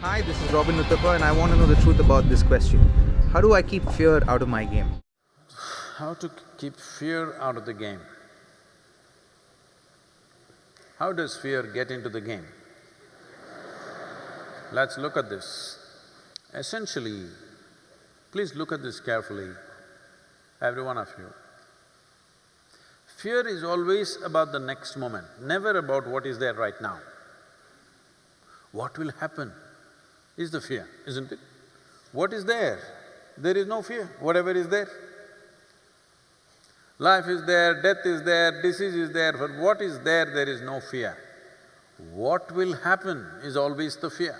Hi, this is Robin Uthappa and I want to know the truth about this question. How do I keep fear out of my game? How to keep fear out of the game? How does fear get into the game? Let's look at this. Essentially, please look at this carefully, every one of you. Fear is always about the next moment, never about what is there right now. What will happen is the fear, isn't it? What is there? There is no fear, whatever is there. Life is there, death is there, disease is there, but what is there, there is no fear. What will happen is always the fear.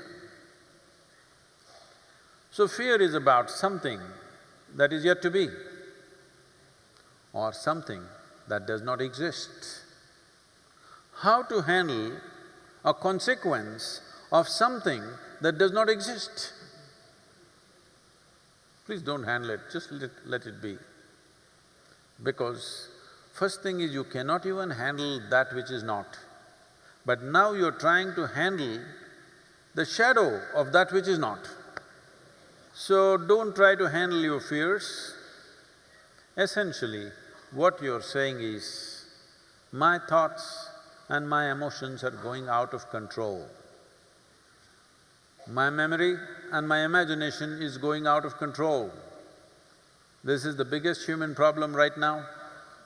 So fear is about something that is yet to be or something that does not exist. How to handle a consequence of something that does not exist? Please don't handle it, just let, let it be. Because first thing is you cannot even handle that which is not. But now you're trying to handle the shadow of that which is not. So don't try to handle your fears. Essentially, what you're saying is, my thoughts and my emotions are going out of control. My memory and my imagination is going out of control. This is the biggest human problem right now.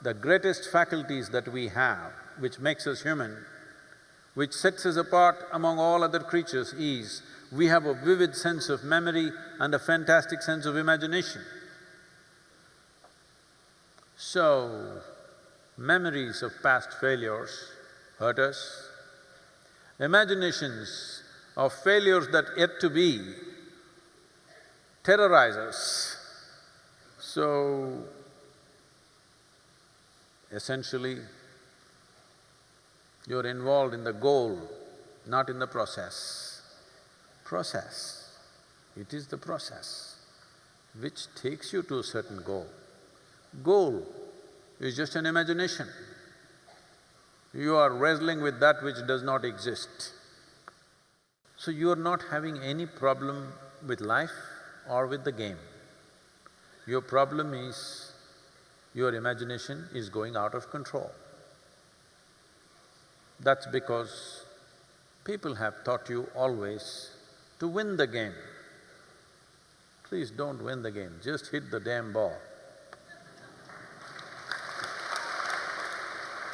The greatest faculties that we have, which makes us human, which sets us apart among all other creatures is, we have a vivid sense of memory and a fantastic sense of imagination. So, memories of past failures hurt us, imaginations of failures that yet to be terrorize us. So, essentially, you're involved in the goal, not in the process. Process, it is the process which takes you to a certain goal. Goal is just an imagination. You are wrestling with that which does not exist. So you are not having any problem with life or with the game. Your problem is your imagination is going out of control. That's because people have taught you always to win the game. Please don't win the game, just hit the damn ball.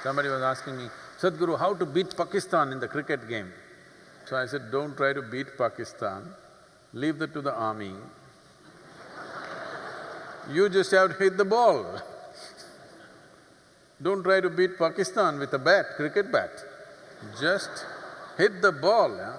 Somebody was asking me, Sadhguru, how to beat Pakistan in the cricket game? So I said, don't try to beat Pakistan, leave that to the army. You just have to hit the ball. Don't try to beat Pakistan with a bat, cricket bat. Just hit the ball, yeah?